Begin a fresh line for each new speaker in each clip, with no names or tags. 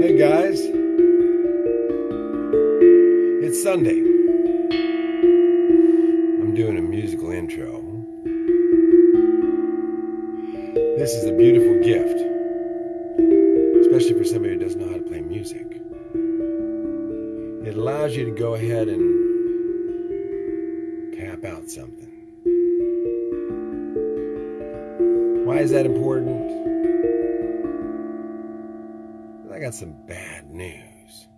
Hey guys, it's Sunday. I'm doing a musical intro. This is a beautiful gift, especially for somebody who doesn't know how to play music. It allows you to go ahead and cap out something. Why is that important? Got some bad news.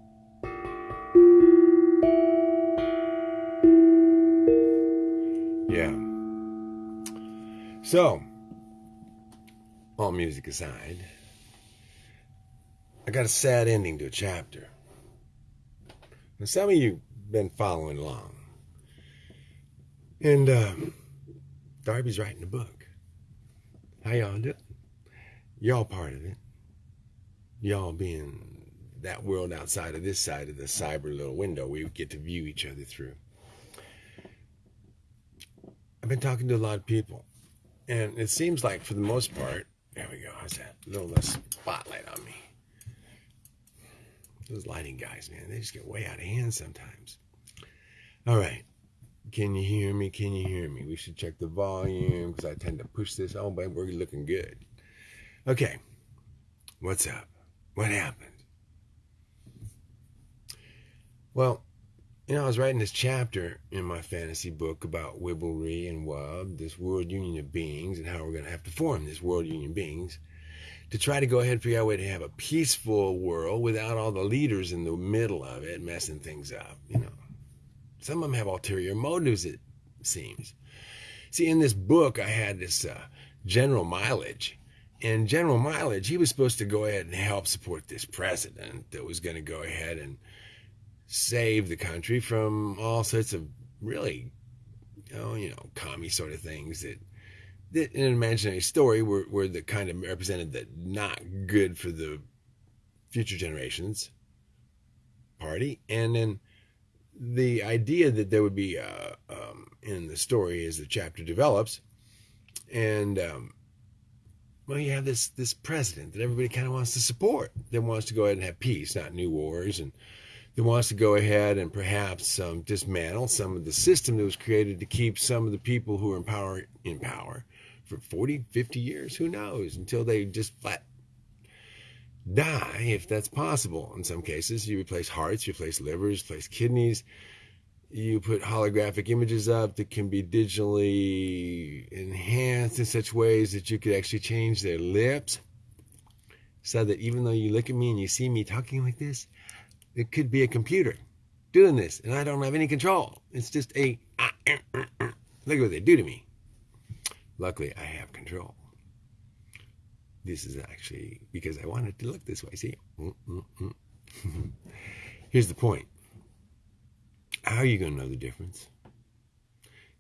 Yeah. So, all music aside, I got a sad ending to a chapter. Now, some of you been following along. And uh, Darby's writing a book. How y'all doing? Y'all part of it. Y'all being that world outside of this side of the cyber little window we get to view each other through. I've been talking to a lot of people, and it seems like for the most part, there we go. How's that? A little less spotlight on me. Those lighting guys, man, they just get way out of hand sometimes. All right. Can you hear me? Can you hear me? We should check the volume because I tend to push this. Oh, but we're looking good. Okay. What's up? What happened? Well, you know, I was writing this chapter in my fantasy book about Wibblery and Wub, this world union of beings, and how we're going to have to form this world union of beings to try to go ahead and figure out a way to have a peaceful world without all the leaders in the middle of it messing things up. You know, some of them have ulterior motives, it seems. See, in this book, I had this uh, general mileage. And General Mileage, he was supposed to go ahead and help support this president that was going to go ahead and save the country from all sorts of really, you know, you know, commie sort of things that, that in an imaginary story were, were the kind of represented that not good for the future generations party. And then the idea that there would be uh, um, in the story as the chapter develops, and um, well, you have this this president that everybody kind of wants to support, that wants to go ahead and have peace, not new wars, and that wants to go ahead and perhaps um, dismantle some of the system that was created to keep some of the people who are in power in power for 40, 50 years, who knows, until they just flat die, if that's possible. In some cases, you replace hearts, you replace livers, replace kidneys. You put holographic images up that can be digitally enhanced in such ways that you could actually change their lips. So that even though you look at me and you see me talking like this, it could be a computer doing this, and I don't have any control. It's just a ah, eh, eh, eh. look at what they do to me. Luckily, I have control. This is actually because I wanted to look this way. See? Mm, mm, mm. Here's the point. How are you going to know the difference?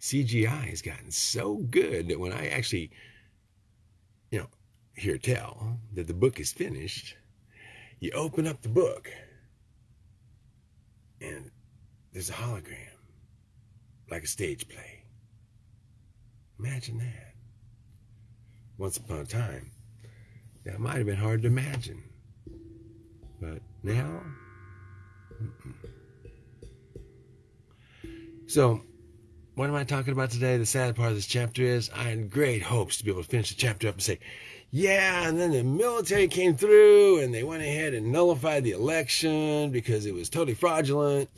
CGI has gotten so good that when I actually, you know, hear tell that the book is finished, you open up the book and there's a hologram, like a stage play. Imagine that. Once upon a time, that might have been hard to imagine. But now, mm-mm. So what am I talking about today? The sad part of this chapter is I had great hopes to be able to finish the chapter up and say, yeah, and then the military came through and they went ahead and nullified the election because it was totally fraudulent.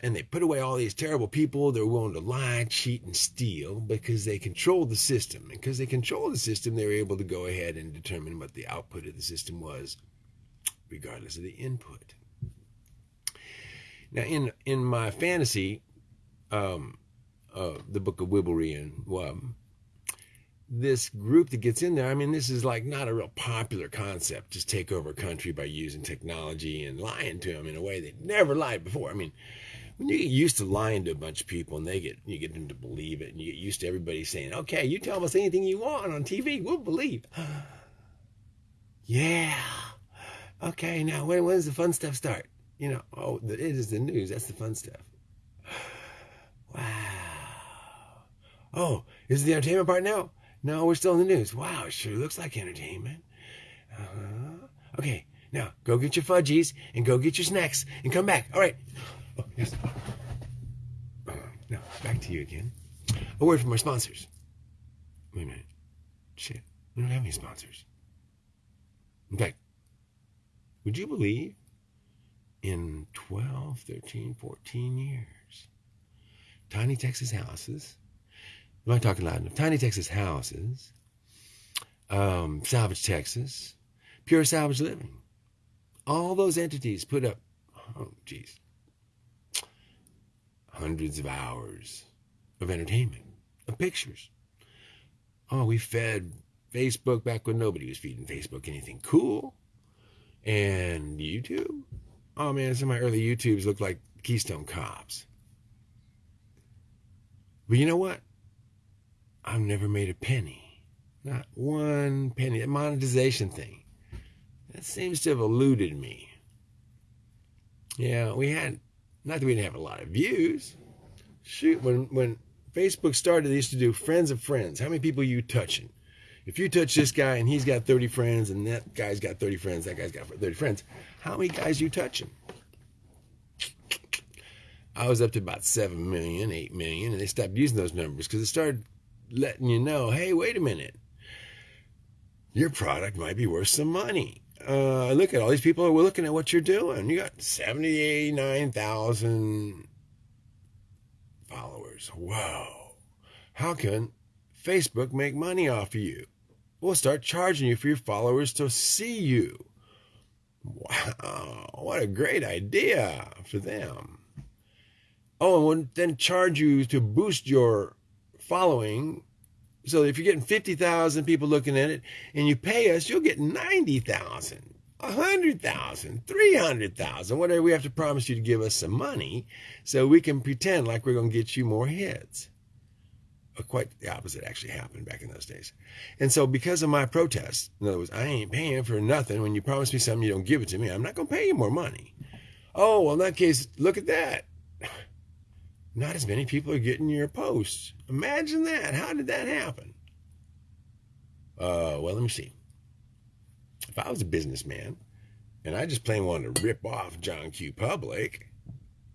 And they put away all these terrible people that were willing to lie, cheat, and steal because they controlled the system. And because they controlled the system, they were able to go ahead and determine what the output of the system was, regardless of the input. Now, in in my fantasy, um, uh, the book of Wibblery and Wub, this group that gets in there, I mean, this is like not a real popular concept. Just take over a country by using technology and lying to them in a way they never lied before. I mean, when you get used to lying to a bunch of people and they get you get them to believe it, and you get used to everybody saying, "Okay, you tell us anything you want on TV, we'll believe." yeah. Okay, now when when does the fun stuff start? You know, oh, it is the news. That's the fun stuff. Wow. Oh, is it the entertainment part now? No, we're still in the news. Wow, it sure looks like entertainment. Uh-huh. Okay, now go get your fudgies and go get your snacks and come back. All right. Oh, yes. Now, back to you again. A word from our sponsors. Wait a minute. Shit. We don't have any sponsors. In fact, would you believe in 12, 13, 14 years, Tiny Texas Houses, am I talking loud enough? Tiny Texas Houses, um, Salvage Texas, Pure Salvage Living, all those entities put up, oh, geez, hundreds of hours of entertainment, of pictures. Oh, we fed Facebook back when nobody was feeding Facebook anything cool. And YouTube. Oh man, some of my early YouTubes look like Keystone Cops. But you know what? I've never made a penny. Not one penny. That monetization thing. That seems to have eluded me. Yeah, we had not that we didn't have a lot of views. Shoot, when when Facebook started, they used to do friends of friends. How many people are you touching? If you touch this guy and he's got 30 friends and that guy's got 30 friends, that guy's got 30 friends, how many guys are you touching? I was up to about 7 million, 8 million, and they stopped using those numbers because it started letting you know, hey, wait a minute. Your product might be worth some money. Uh, look at all these people we're looking at what you're doing. You got 79,000 followers. Wow. How can Facebook make money off of you? We'll start charging you for your followers to see you. Wow, what a great idea for them. Oh, and then charge you to boost your following. So if you're getting 50,000 people looking at it and you pay us, you'll get 90,000, 100,000, 300,000, whatever we have to promise you to give us some money so we can pretend like we're going to get you more hits quite the opposite actually happened back in those days. And so because of my protest, in other words, I ain't paying for nothing. When you promise me something, you don't give it to me. I'm not going to pay you more money. Oh, well, in that case, look at that. Not as many people are getting your posts. Imagine that. How did that happen? Uh, well, let me see. If I was a businessman and I just plain wanted to rip off John Q. Public,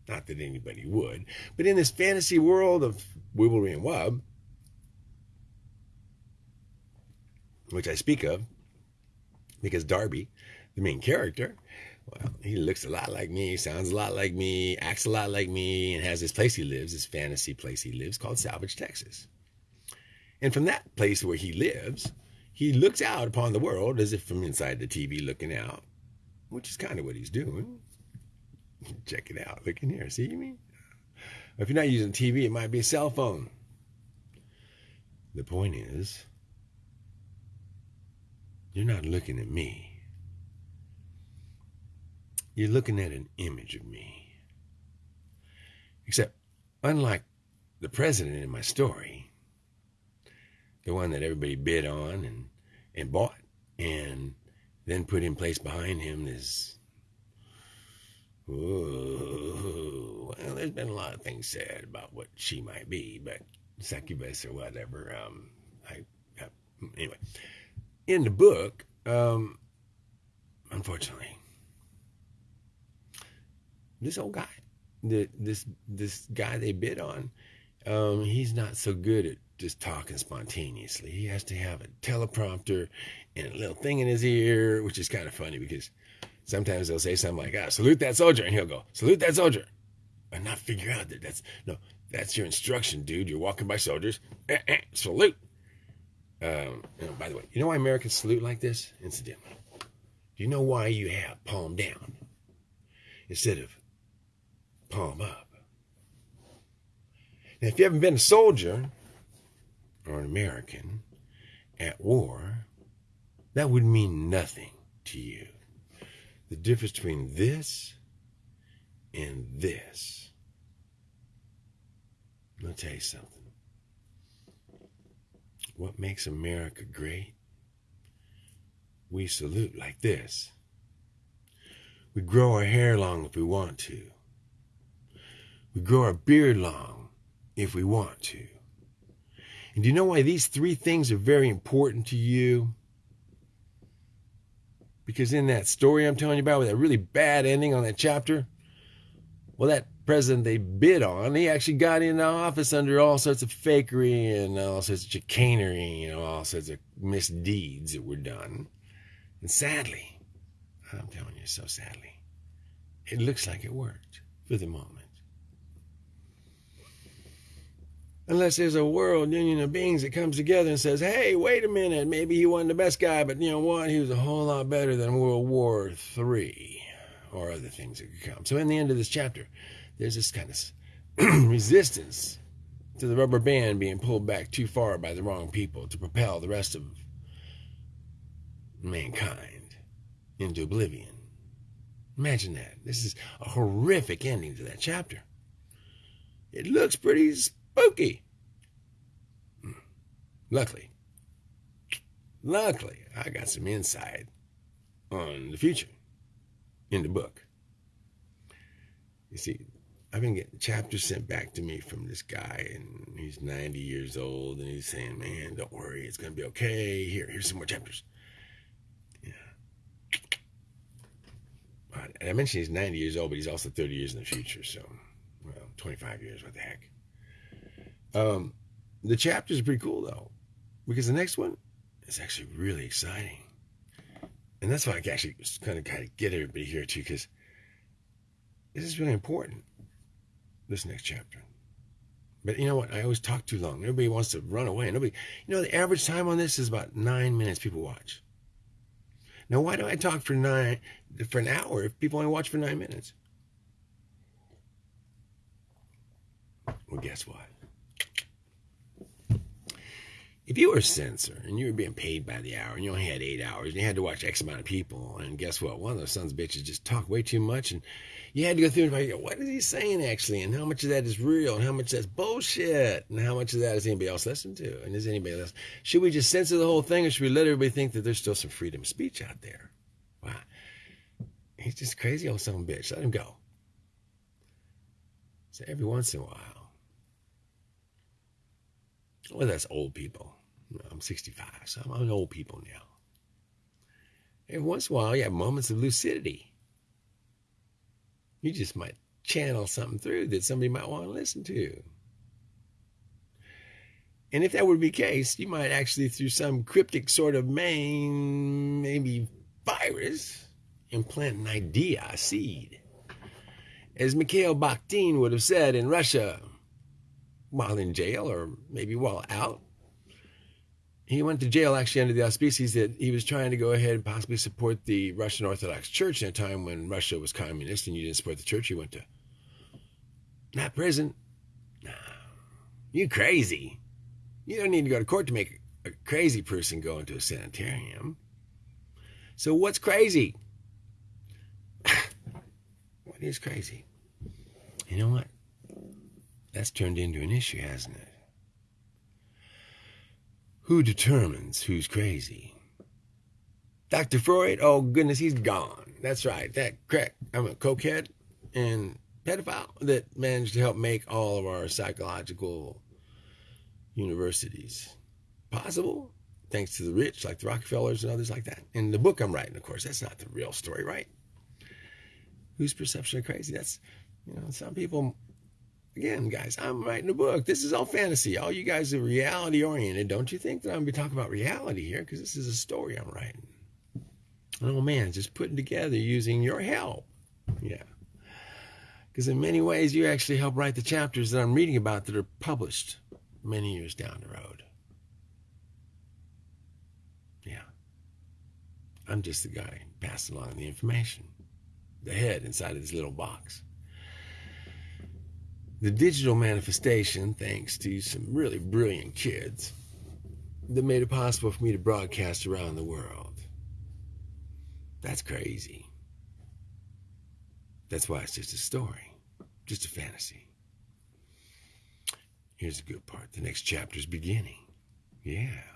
not that anybody would, but in this fantasy world of Wibblery and Wub, which I speak of, because Darby, the main character, well, he looks a lot like me, sounds a lot like me, acts a lot like me, and has this place he lives, this fantasy place he lives called Salvage, Texas. And from that place where he lives, he looks out upon the world as if from inside the TV looking out, which is kind of what he's doing. Check it out. Look in here. See me? If you're not using TV, it might be a cell phone. The point is, you're not looking at me. You're looking at an image of me. Except, unlike the president in my story, the one that everybody bid on and, and bought, and then put in place behind him this. Ooh, well, there's been a lot of things said about what she might be, but succubus or whatever. Um, I, I anyway, in the book, um, unfortunately, this old guy, the, this this guy they bid on, um, he's not so good at just talking spontaneously. He has to have a teleprompter and a little thing in his ear, which is kind of funny because sometimes they'll say something like, "Ah, salute that soldier," and he'll go, "Salute that soldier," and not figure out that that's no, that's your instruction, dude. You're walking by soldiers, eh, eh, salute. Um, you know, by the way, you know why Americans salute like this? Incidentally, do you know why you have palm down instead of palm up? Now, if you haven't been a soldier or an American at war, that would mean nothing to you. The difference between this and this. I'll tell you something. What makes America great? We salute like this. We grow our hair long if we want to. We grow our beard long if we want to. And do you know why these three things are very important to you? Because in that story I'm telling you about with that really bad ending on that chapter, well, that president they bid on, he actually got into office under all sorts of fakery and all sorts of chicanery, you know, all sorts of misdeeds that were done. And sadly, I'm telling you so sadly, it looks like it worked for the moment. Unless there's a world union of beings that comes together and says, hey, wait a minute, maybe he wasn't the best guy, but you know what? He was a whole lot better than World War III or other things that could come. So, in the end of this chapter, there's this kind of resistance to the rubber band being pulled back too far by the wrong people to propel the rest of mankind into oblivion. Imagine that. This is a horrific ending to that chapter. It looks pretty spooky. Hmm. Luckily, luckily, I got some insight on the future in the book. You see, I've been getting chapters sent back to me from this guy, and he's 90 years old, and he's saying, Man, don't worry, it's going to be okay. Here, here's some more chapters. Yeah. And I mentioned he's 90 years old, but he's also 30 years in the future, so, well, 25 years, what the heck. Um, the chapters are pretty cool, though, because the next one is actually really exciting. And that's why I actually kind of kind of get everybody here, too, because this is really important this next chapter. But you know what? I always talk too long. Everybody wants to run away. Nobody, you know, the average time on this is about nine minutes. People watch. Now, why do I talk for nine for an hour if people only watch for nine minutes? Well, guess what? If you were a censor and you were being paid by the hour and you only had eight hours and you had to watch X amount of people, and guess what? One of those sons of bitches just talked way too much and you had to go through and find what is he saying actually, and how much of that is real, and how much that's bullshit, and how much of that is anybody else listening to, and is anybody else? Should we just censor the whole thing, or should we let everybody think that there's still some freedom of speech out there? Wow, he's just crazy old son of a bitch. Let him go. So every once in a while, well, that's old people. I'm 65, so I'm old people now. Every once in a while, you have moments of lucidity you just might channel something through that somebody might want to listen to. And if that would be the case, you might actually, through some cryptic sort of main, maybe virus, implant an idea, a seed. As Mikhail Bakhtin would have said in Russia while in jail or maybe while out, he went to jail actually under the auspices that he was trying to go ahead and possibly support the Russian Orthodox Church in a time when Russia was communist and you didn't support the church. You went to not prison. No, you crazy. You don't need to go to court to make a crazy person go into a sanitarium. So what's crazy? what is crazy? You know what? That's turned into an issue, hasn't it? Who determines who's crazy? Dr. Freud? Oh, goodness, he's gone. That's right. That crack. I'm a cokehead and pedophile that managed to help make all of our psychological universities possible, thanks to the rich like the Rockefellers and others like that. In the book I'm writing, of course, that's not the real story, right? Whose perception of crazy? That's, you know, some people Again, guys, I'm writing a book. This is all fantasy. All you guys are reality oriented. Don't you think that I'm going to be talking about reality here? Because this is a story I'm writing. Oh man, just putting together using your help. Yeah. Because in many ways, you actually help write the chapters that I'm reading about that are published many years down the road. Yeah. I'm just the guy passing along the information, the head inside of this little box the digital manifestation, thanks to some really brilliant kids, that made it possible for me to broadcast around the world. That's crazy. That's why it's just a story, just a fantasy. Here's the good part the next chapter's beginning. Yeah.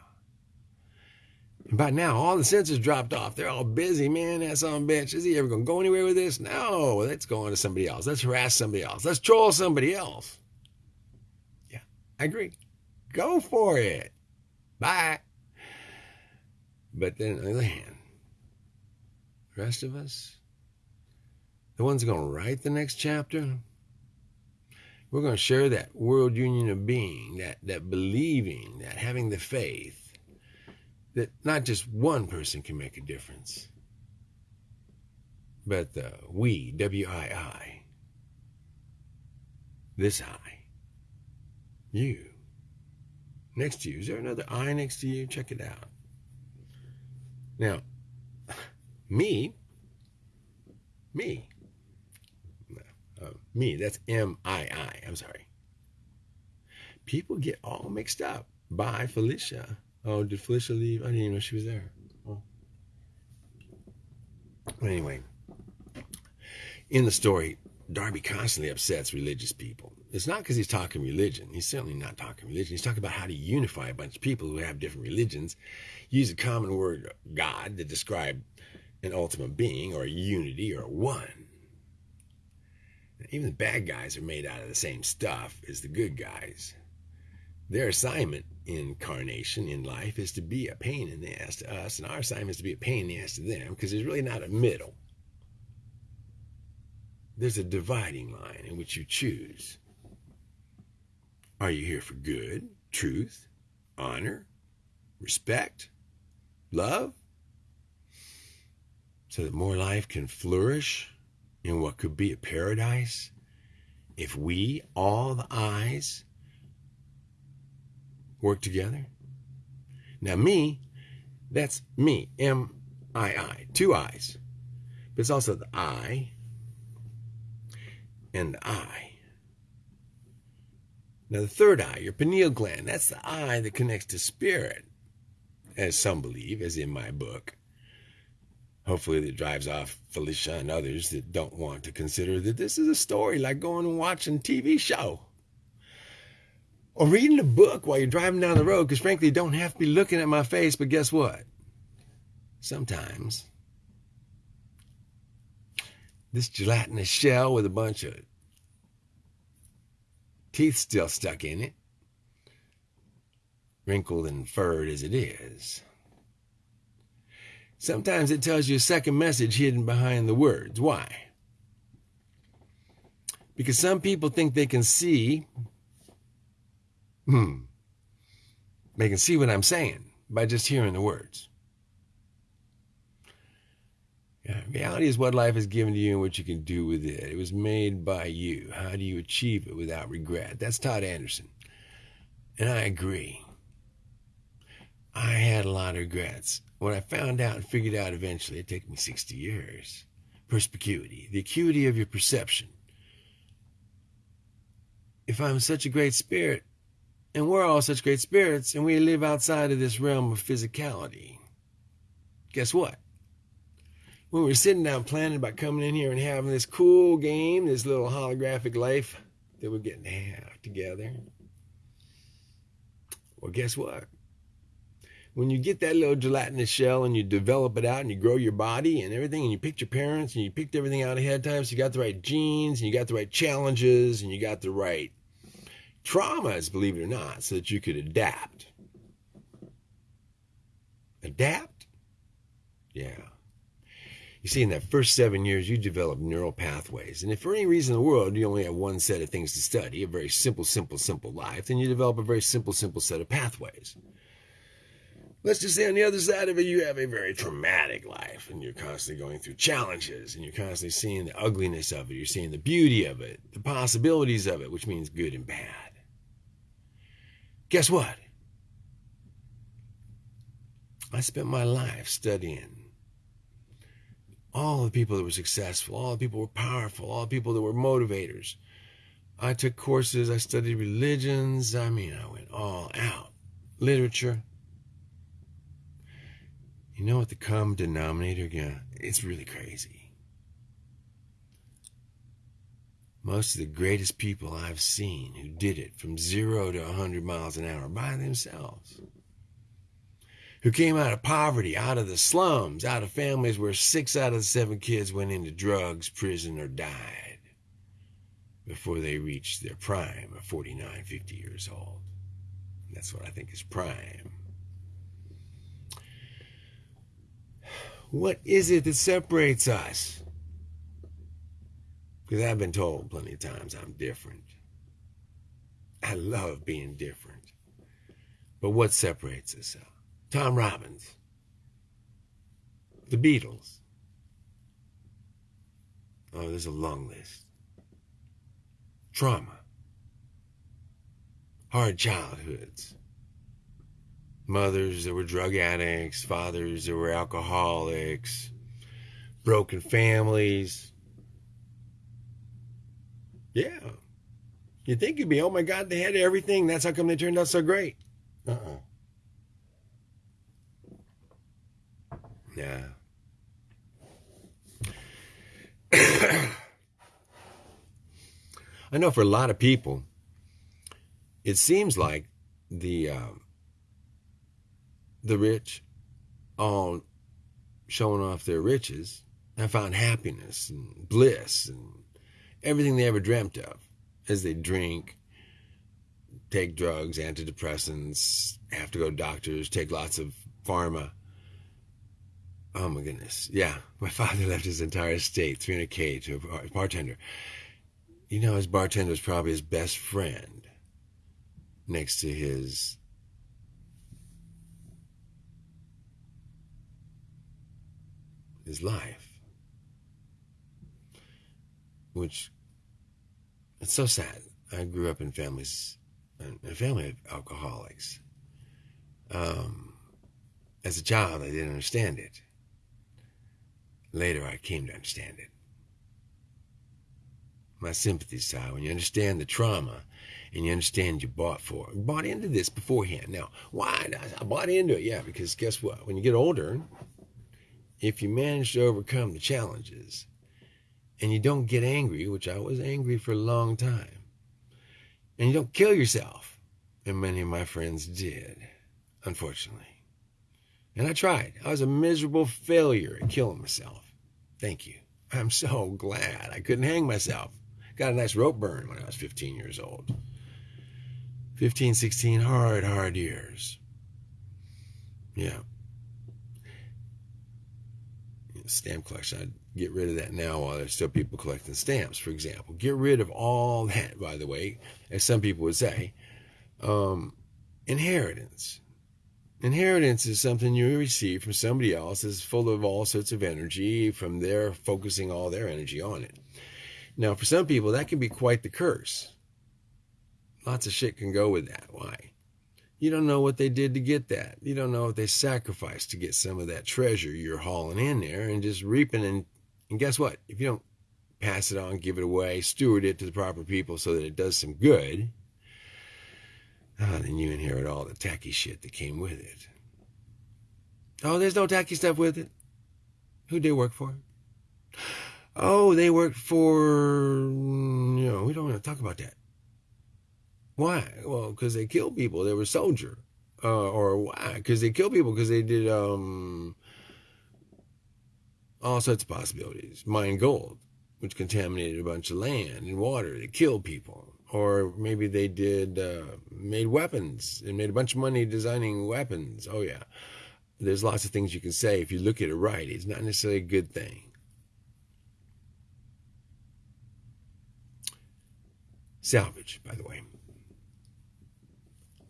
And by now, all the censors dropped off. They're all busy, man. That son bitch. Is he ever going to go anywhere with this? No. Let's go on to somebody else. Let's harass somebody else. Let's troll somebody else. Yeah, I agree. Go for it. Bye. But then, on the other hand, The rest of us, the ones going to write the next chapter, we're going to share that world union of being, that, that believing, that having the faith that not just one person can make a difference, but the we, W I I, this I, you. Next to you. Is there another I next to you? Check it out. Now, me, me, uh, me, that's M I I. I'm sorry. People get all mixed up. Bye, Felicia. Oh, did Felicia leave? I didn't even know she was there. Oh. But anyway, in the story, Darby constantly upsets religious people. It's not because he's talking religion. He's certainly not talking religion. He's talking about how to unify a bunch of people who have different religions, use a common word, God, to describe an ultimate being or a unity or one. Even the bad guys are made out of the same stuff as the good guys. Their assignment in incarnation in life is to be a pain in the ass to us, and our assignment is to be a pain in the ass to them because there's really not a middle. There's a dividing line in which you choose. Are you here for good, truth, honor, respect, love? So that more life can flourish in what could be a paradise if we, all the eyes, work together? Now, me, that's me, M I I, two eyes. But it's also the I and the eye. Now, the third eye, your pineal gland, that's the eye that connects to spirit, as some believe, as in my book. Hopefully, that drives off Felicia and others that don't want to consider that this is a story like going and watching a TV show or reading a book while you're driving down the road because, frankly, you don't have to be looking at my face. But guess what? Sometimes this gelatinous shell with a bunch of teeth still stuck in it, wrinkled and furred as it is. Sometimes it tells you a second message hidden behind the words. Why? Because some people think they can see, hmm, they can see what I'm saying by just hearing the words. Yeah, reality is what life has given to you and what you can do with it. It was made by you. How do you achieve it without regret? That's Todd Anderson. And I agree. I had a lot of regrets. What I found out and figured out eventually, it took me 60 years. Perspicuity, the acuity of your perception. If I'm such a great spirit, and we're all such great spirits, and we live outside of this realm of physicality, guess what? when we're sitting down planning about coming in here and having this cool game, this little holographic life that we're getting to have together. Well, guess what? When you get that little gelatinous shell and you develop it out and you grow your body and everything, and you picked your parents and you picked everything out ahead of time, so you got the right genes and you got the right challenges and you got the right traumas, believe it or not, so that you could adapt. Adapt? Yeah. You see, in that first seven years, you develop neural pathways. And if for any reason in the world you only have one set of things to study, a very simple, simple, simple life, then you develop a very simple, simple set of pathways. Let's just say on the other side of it, you have a very traumatic life and you're constantly going through challenges and you're constantly seeing the ugliness of it. You're seeing the beauty of it, the possibilities of it, which means good and bad. Guess what? I spent my life studying all the people that were successful, all the people were powerful, all the people that were motivators. I took courses, I studied religions, I mean, I went all out. Literature. You know what the common denominator, yeah, it's really crazy. Most of the greatest people I've seen who did it from zero to 100 miles an hour by themselves who came out of poverty, out of the slums, out of families where six out of the seven kids went into drugs, prison, or died before they reached their prime of 49, 50 years old. That's what I think is prime. What is it that separates us? Because I've been told plenty of times I'm different. I love being different. But what separates us? Tom Robbins, the Beatles. Oh, there's a long list. Trauma, hard childhoods, mothers that were drug addicts, fathers that were alcoholics, broken families. Yeah. You'd think you'd be, oh my God, they had everything. That's how come they turned out so great. Uh uh Yeah. I know for a lot of people, it seems like the um, the rich all showing off their riches have found happiness and bliss and everything they ever dreamt of as they drink, take drugs, antidepressants, have to go to doctors, take lots of pharma. Oh my goodness. Yeah. My father left his entire estate, 300K, to a bartender. You know, his bartender was probably his best friend next to his his life. Which it's so sad. I grew up in families a family of alcoholics. Um, as a child I didn't understand it. Later I came to understand it. My sympathies, Ty, when you understand the trauma and you understand you bought for bought into this beforehand. Now, why? I bought into it, yeah, because guess what? When you get older, if you manage to overcome the challenges and you don't get angry, which I was angry for a long time, and you don't kill yourself, and many of my friends did, unfortunately. And I tried. I was a miserable failure at killing myself. Thank you. I'm so glad I couldn't hang myself. Got a nice rope burn when I was 15 years old. 15, 16 hard, hard years. Yeah. Stamp collection. I'd get rid of that now while there's still people collecting stamps, for example. Get rid of all that, by the way, as some people would say. Um, inheritance. Inheritance is something you receive from somebody else that's full of all sorts of energy from their focusing all their energy on it. Now, for some people, that can be quite the curse. Lots of shit can go with that. Why? You don't know what they did to get that. You don't know what they sacrificed to get some of that treasure you're hauling in there and just reaping. And, and guess what? If you don't pass it on, give it away, steward it to the proper people so that it does some good, oh, then you inherit all the tacky shit that came with it. Oh, there's no tacky stuff with it. Who did work for? Oh, they worked for, you know, we don't want to talk about that. Why? Well, because they killed people. They were soldier. Uh, or why? Because they killed people because they did um, all sorts of possibilities. Mine gold, which contaminated a bunch of land and water. to kill people. Or maybe they did uh, made weapons and made a bunch of money designing weapons. Oh yeah, there's lots of things you can say if you look at it right. It's not necessarily a good thing. Salvage, by the way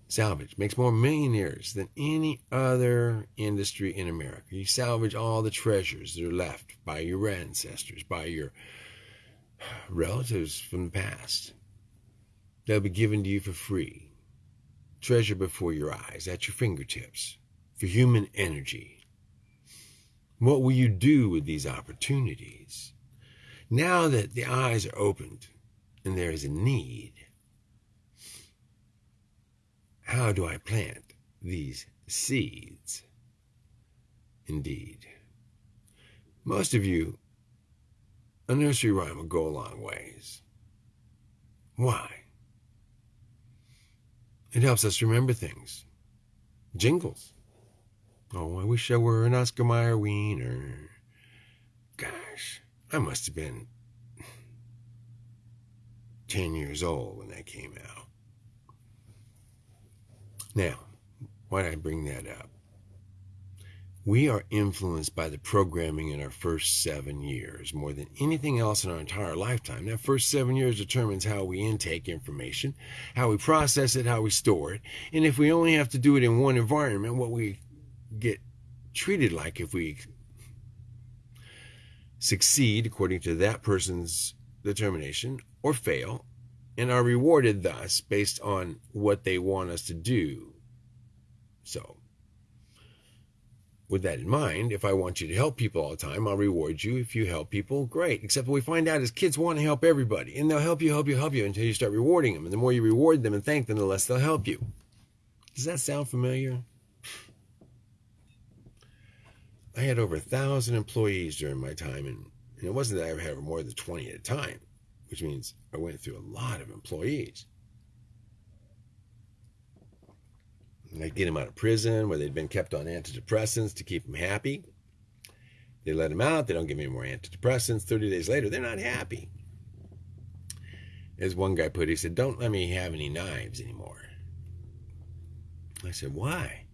salvage makes more millionaires than any other industry in America. You salvage all the treasures that are left by your ancestors, by your relatives from the past. They'll be given to you for free. Treasure before your eyes, at your fingertips, for human energy. What will you do with these opportunities? Now that the eyes are opened and there is a need, how do I plant these seeds? Indeed. Most of you, a nursery rhyme will go a long ways. Why? It helps us remember things. Jingles. Oh, I wish I were an Oscar Mayer wiener. Gosh, I must have been 10 years old when that came out. Now, why did I bring that up? We are influenced by the programming in our first seven years more than anything else in our entire lifetime. That first seven years determines how we intake information, how we process it, how we store it. And if we only have to do it in one environment, what we get treated like if we succeed according to that person's determination or fail and are rewarded thus based on what they want us to do. So, with that in mind, if I want you to help people all the time, I'll reward you. If you help people, great. Except what we find out is kids want to help everybody, and they'll help you, help you, help you until you start rewarding them. And the more you reward them and thank them, the less they'll help you. Does that sound familiar? I had over a thousand employees during my time, and, and it wasn't that I had more than 20 at a time, which means I went through a lot of employees. I'd get them out of prison where they'd been kept on antidepressants to keep them happy. They let them out, they don't give me more antidepressants. 30 days later, they're not happy. As one guy put it, he said, Don't let me have any knives anymore. I said, Why?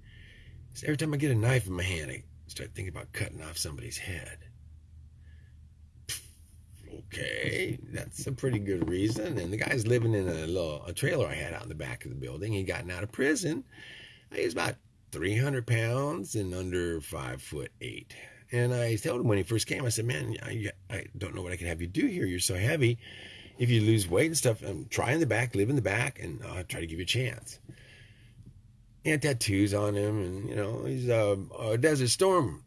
He said, Every time I get a knife in my hand, I start thinking about cutting off somebody's head. Okay, that's a pretty good reason. And the guy's living in a little a trailer I had out in the back of the building. He'd gotten out of prison. He was about 300 pounds and under five foot eight. And I told him when he first came, I said, "Man, I, I don't know what I can have you do here. You're so heavy. If you lose weight and stuff, um, try in the back, live in the back, and I'll try to give you a chance." He had tattoos on him, and you know he's a, a Desert Storm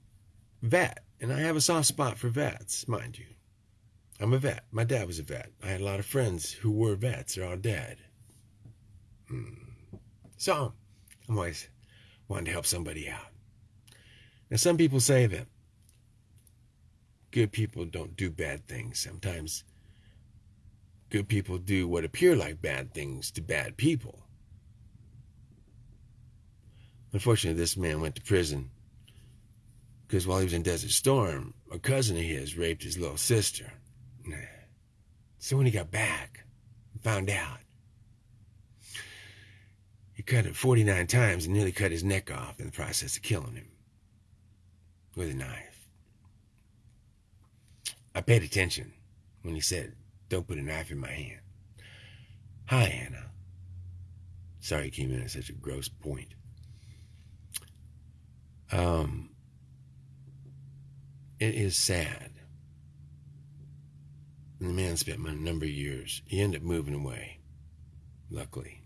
vet, and I have a soft spot for vets, mind you. I'm a vet. My dad was a vet. I had a lot of friends who were vets. They're all dead. Hmm. So I'm always wanting to help somebody out. Now, some people say that good people don't do bad things. Sometimes good people do what appear like bad things to bad people. Unfortunately, this man went to prison because while he was in Desert Storm, a cousin of his raped his little sister. So when he got back, found out, he cut it 49 times and nearly cut his neck off in the process of killing him with a knife. I paid attention when he said, Don't put a knife in my hand. Hi, Anna. Sorry he came in at such a gross point. Um, it is sad. And the man spent a number of years. He ended up moving away, luckily.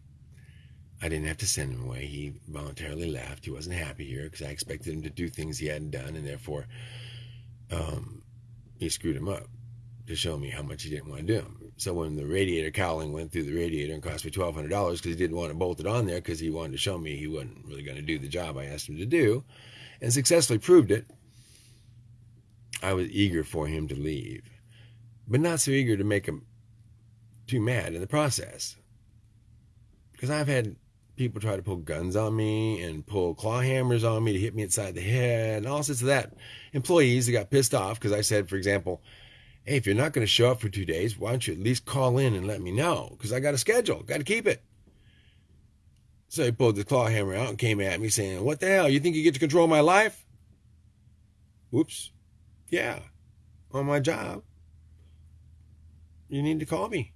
I didn't have to send him away. He voluntarily left. He wasn't happy here because I expected him to do things he hadn't done, and therefore um, he screwed him up to show me how much he didn't want to do. So when the radiator cowling went through the radiator and cost me twelve hundred dollars because he didn't want to bolt it on there because he wanted to show me he wasn't really going to do the job I asked him to do, and successfully proved it, I was eager for him to leave, but not so eager to make him too mad in the process. Because I've had people try to pull guns on me and pull claw hammers on me to hit me inside the head and all sorts of that. Employees that got pissed off because I said, for example, hey, if you're not going to show up for two days, why don't you at least call in and let me know? Because I got a schedule, got to keep it. So he pulled the claw hammer out and came at me saying, What the hell? You think you get to control my life? Whoops. Yeah, on my job. You need to call me.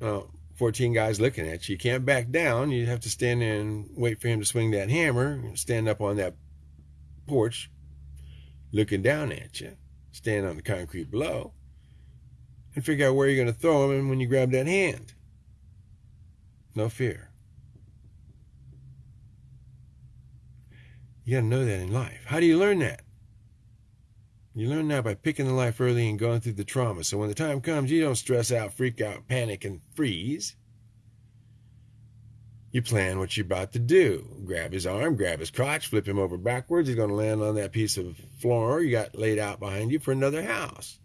Oh, 14 guys looking at you. You can't back down. You have to stand there and wait for him to swing that hammer, stand up on that porch looking down at you, stand on the concrete below, and figure out where you're going to throw him when you grab that hand. No fear. You got to know that in life. How do you learn that? You learn that by picking the life early and going through the trauma. So when the time comes, you don't stress out, freak out, panic, and freeze. You plan what you're about to do. Grab his arm, grab his crotch, flip him over backwards. He's going to land on that piece of floor you got laid out behind you for another house.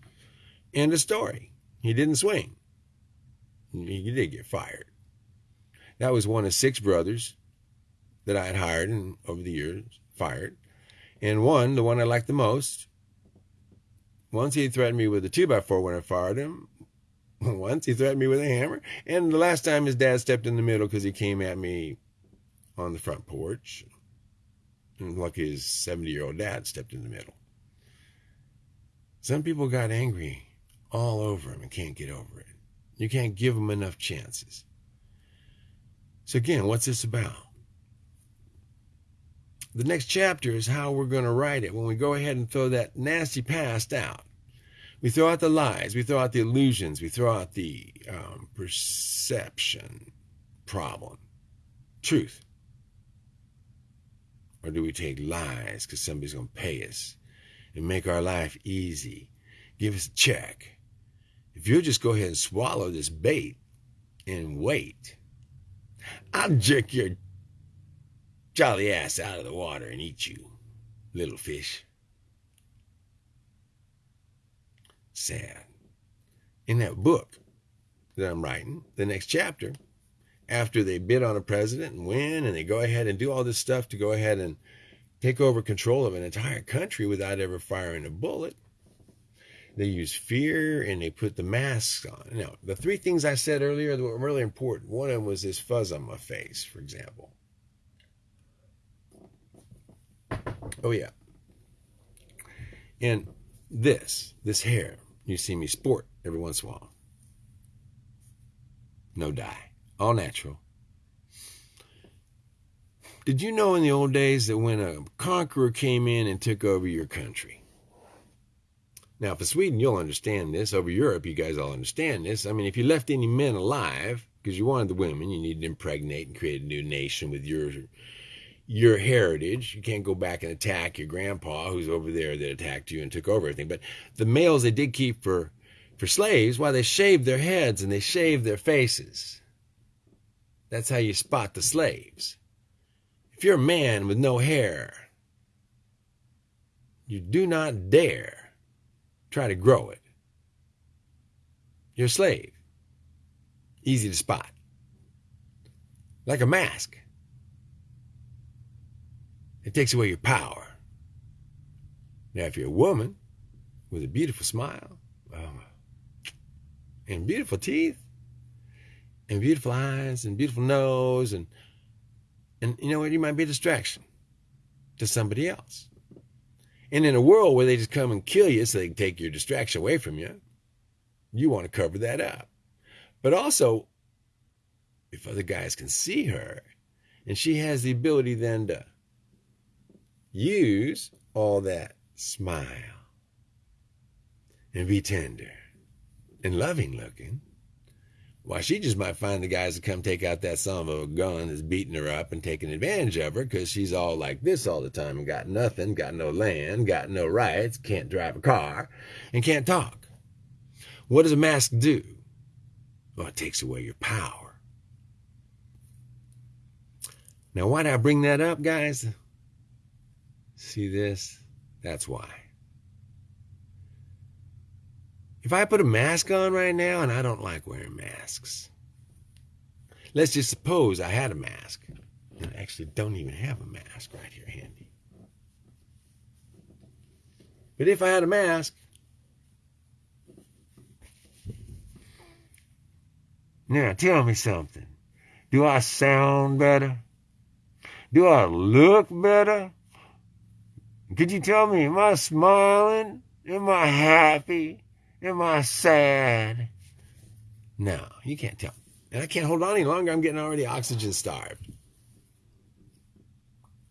End of story. He didn't swing. He did get fired. That was one of six brothers that I had hired and over the years fired. And one, the one I liked the most, once he threatened me with a 2x4 when I fired him. Once he threatened me with a hammer. And the last time his dad stepped in the middle because he came at me on the front porch. And lucky his 70 year old dad stepped in the middle. Some people got angry all over him and can't get over it. You can't give them enough chances. So, again, what's this about? The next chapter is how we're going to write it when we go ahead and throw that nasty past out. We throw out the lies, we throw out the illusions, we throw out the um, perception problem. Truth. Or do we take lies because somebody's going to pay us and make our life easy? Give us a check. If you'll just go ahead and swallow this bait and wait, I'll jerk your jolly ass out of the water and eat you, little fish. Sad. In that book that I'm writing, the next chapter, after they bid on a president and win, and they go ahead and do all this stuff to go ahead and take over control of an entire country without ever firing a bullet. They use fear and they put the masks on. Now, the three things I said earlier that were really important. One of them was this fuzz on my face, for example. Oh, yeah. And this, this hair, you see me sport every once in a while. No dye all natural. Did you know in the old days that when a conqueror came in and took over your country? Now, for Sweden, you'll understand this. Over Europe, you guys all understand this. I mean, if you left any men alive, because you wanted the women, you needed to impregnate and create a new nation with your your heritage. You can't go back and attack your grandpa who's over there that attacked you and took over everything. But the males they did keep for for slaves, why they shaved their heads and they shaved their faces. That's how you spot the slaves. If you're a man with no hair, you do not dare try to grow it. You're a slave. Easy to spot. Like a mask. It takes away your power. Now, if you're a woman with a beautiful smile oh, and beautiful teeth, and beautiful eyes and beautiful nose and and you know what? You might be a distraction to somebody else. And in a world where they just come and kill you so they can take your distraction away from you you want to cover that up. But also if other guys can see her and she has the ability then to use all that smile and be tender and loving looking why, she just might find the guys to come take out that son of a gun that's beating her up and taking advantage of her because she's all like this all the time and got nothing, got no land, got no rights, can't drive a car, and can't talk. What does a mask do? Well, it takes away your power. Now, why did I bring that up, guys? See this? That's why. If I put a mask on right now, and I don't like wearing masks, let's just suppose I had a mask. And I actually don't even have a mask right here handy. But if I had a mask, now tell me something. Do I sound better? Do I look better? Could you tell me, am I smiling? Am I happy? Am I sad? No, you can't tell. And I can't hold on any longer. I'm getting already oxygen starved.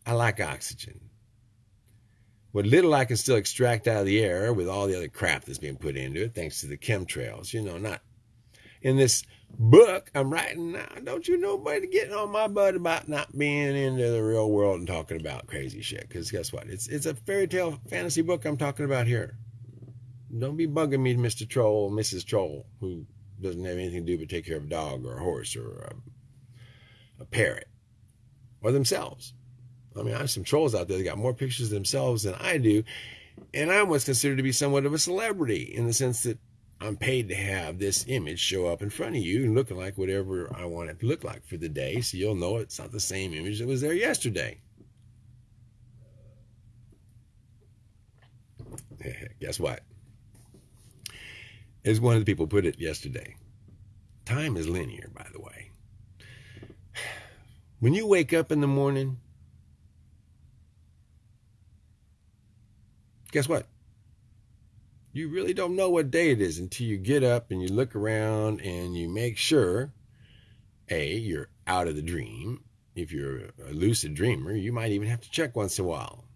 I like oxygen. What little I can still extract out of the air with all the other crap that's being put into it, thanks to the chemtrails, you know, not in this book I'm writing now. Don't you nobody getting on my butt about not being into the real world and talking about crazy shit? Because guess what? It's it's a fairy tale fantasy book I'm talking about here. Don't be bugging me, Mr. Troll, Mrs. Troll, who doesn't have anything to do but take care of a dog or a horse or a, a parrot or themselves. I mean, I have some trolls out there that got more pictures of themselves than I do. And I'm what's considered to be somewhat of a celebrity in the sense that I'm paid to have this image show up in front of you and looking like whatever I want it to look like for the day. So you'll know it's not the same image that was there yesterday. Guess what? as one of the people put it yesterday, time is linear, by the way. When you wake up in the morning, guess what? You really don't know what day it is until you get up and you look around and you make sure A, you're out of the dream. If you're a lucid dreamer, you might even have to check once in a while.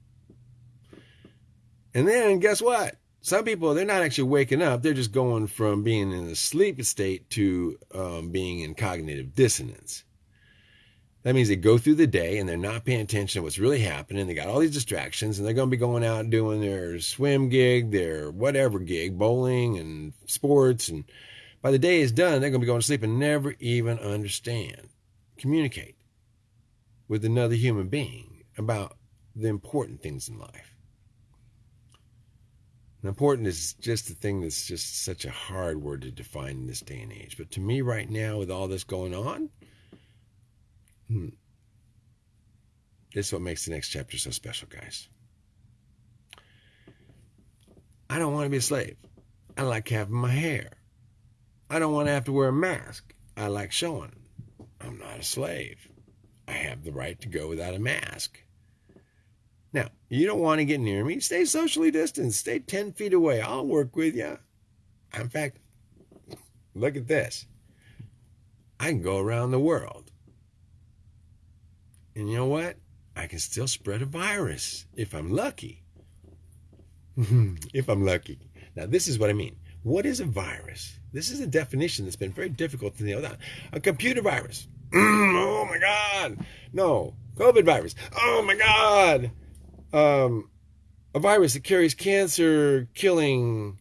And then guess what? Some people, they're not actually waking up. They're just going from being in a sleep state to um, being in cognitive dissonance. That means they go through the day and they're not paying attention to what's really happening. They got all these distractions and they're going to be going out doing their swim gig, their whatever gig, bowling and sports. And by the day is done, they're going to be going to sleep and never even understand, communicate with another human being about the important things in life. And important is just the thing that's just such a hard word to define in this day and age. But to me, right now, with all this going on, Hmm. This is what makes the next chapter so special, guys. I don't want to be a slave. I like having my hair. I don't want to have to wear a mask. I like showing. I'm not a slave. I have the right to go without a mask. Now, you don't want to get near me. Stay socially distanced. Stay 10 feet away. I'll work with you. In fact, look at this. I can go around the world and you know what? I can still spread a virus if I'm lucky. if I'm lucky. Now, this is what I mean. What is a virus? This is a definition that's been very difficult to nail down. A computer virus. oh my God. No. COVID virus. Oh my God. Um, a virus that carries cancer killing